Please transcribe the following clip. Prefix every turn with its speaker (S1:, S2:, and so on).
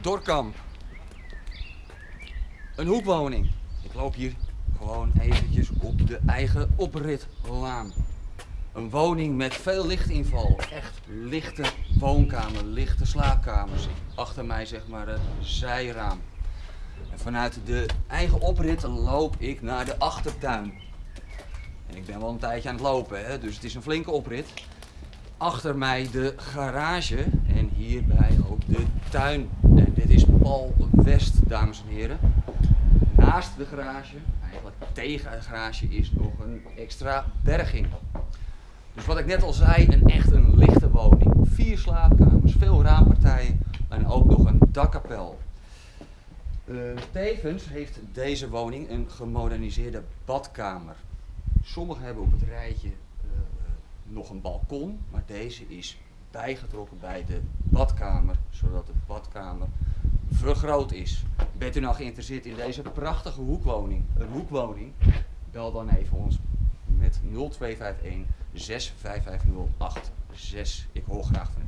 S1: Dorkamp. Een hoekwoning. Ik loop hier gewoon eventjes op de eigen opritlaan. Een woning met veel lichtinval. Echt lichte woonkamer, lichte slaapkamers. Achter mij zeg maar het zijraam. En vanuit de eigen oprit loop ik naar de achtertuin. En ik ben wel een tijdje aan het lopen, hè? dus het is een flinke oprit. Achter mij de garage en hierbij ook de tuin. Dit is Paul West, dames en heren. Naast de garage, eigenlijk tegen de garage, is nog een extra berging. Dus wat ik net al zei, een echt een lichte woning. Vier slaapkamers, veel raampartijen en ook nog een dakkapel. Uh, tevens heeft deze woning een gemoderniseerde badkamer. Sommigen hebben op het rijtje uh, nog een balkon, maar deze is bijgetrokken bij de badkamer, zodat de badkamer vergroot is. Bent u nou geïnteresseerd in deze prachtige hoekwoning, een hoekwoning, bel dan even ons met 0251 65508 6. Ik hoor graag van.